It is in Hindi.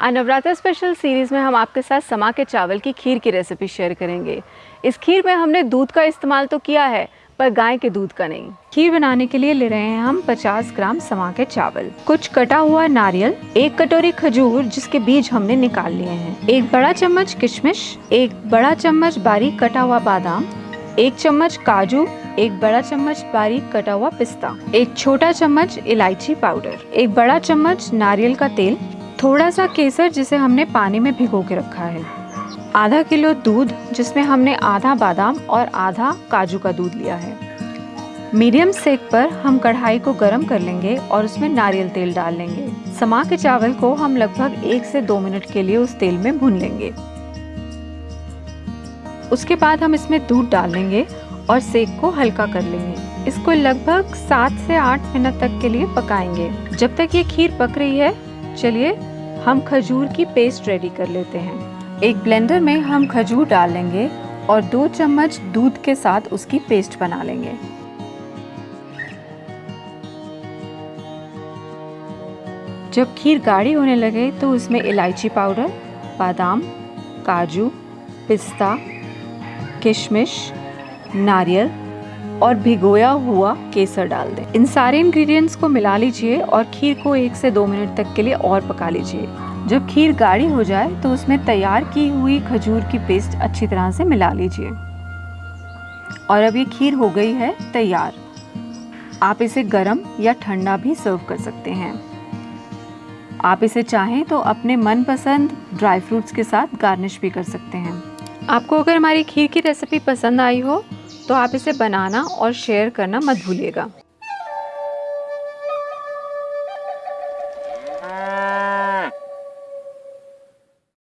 आज नवरात्र स्पेशल सीरीज़ में हम आपके साथ समा के चावल की खीर की रेसिपी शेयर करेंगे। इस खीर में हमने दूध का इस्तेमाल तो किया है, पर गाय के दूध का नहीं। खीर बनाने के लिए ले रहे हैं हम 50 ग्राम समा के चावल। कुछ कटा हुआ नारियल, एक कटोरी खजूर जिसके बीज हमने निकाल लिए हैं। एक बड़ा चम्मच किशमिश, एक बड़ा चम्मच बारीक कटा हुआ बादाम, एक चम्मच काजू, एक बड़ा चम्मच बारीक कटा हुआ पिस्ता, एक छोटा चम्मच इलायची पाउडर, एक बड़ा चम्मच नारियल का तेल थोड़ा सा केसर जिसे हमने पानी में भिगो के रखा है। आधा किलो दूध, जिसमें हमने आधा बादाम और आधा काजू का दूध लिया है। मीडियम सेक पर हम कढ़ाई को गर्म कर लेंगे और उसमें नारियल तेल डाल लेंगे। समा के चावल को हम लगभग एक से दो मिनट के लिए उस तेल में भून लेंगे। उसके बाद हम इसमें दूध डाल लेंगे और सेक को हल्का कर लेंगे। इसको लगभग सात से आठ मिनट तक के लिए पकाएँगे। जब तक ये खीर पक रही है, चलिए हम खजूर की पेस्ट रेडी कर लेते हैं। एक ब्लेंडर में हम खजूर डाल लेंगे और दो चम्मच दूध के साथ उसकी पेस्ट बना लेंगे। जब खीर गाढ़ी होने लगे तो उसमें इलायची पाउडर, बादाम, काजू, पिस्ता, किशमिश, नारियल और भिगोया हुआ केसर डाल दें। इन सारे इंग्रेडिएंट्स को मिला लीजिए और खीर को एक से दो मिनट तक के लिए और पका लीजिए। जब खीर गाढ़ी हो जाए तो उसमें तैयार की हुई खजूर की पेस्ट अच्छी तरह से मिला लीजिए। और अब ये खीर हो गई है तैयार। आप इसे गर्म या ठंडा भी सर्व कर सकते हैं। आप इसे चाहें तो अपने मनपसंद ड्राई फ्रूट्स के साथ गार्निश भी कर सकते हैं। आपको अगर हमारी खीर की रेसिपी पसंद आई हो तो आप इसे बनाना और शेयर करना मत भूलिएगा।